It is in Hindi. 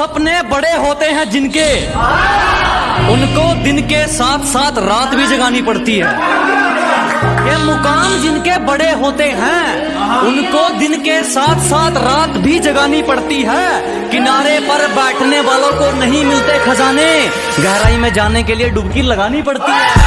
सपने बड़े होते हैं जिनके। उनको दिन के साथ साथ रात भी जगानी पड़ती है। ये मुकाम जिनके बड़े होते हैं, उनको दिन के साथ साथ रात भी जगानी पड़ती है। किनारे पर बैठने वालों को नहीं मिलते खजाने, गहराई में जाने के लिए डुबकी लगानी पड़ती है।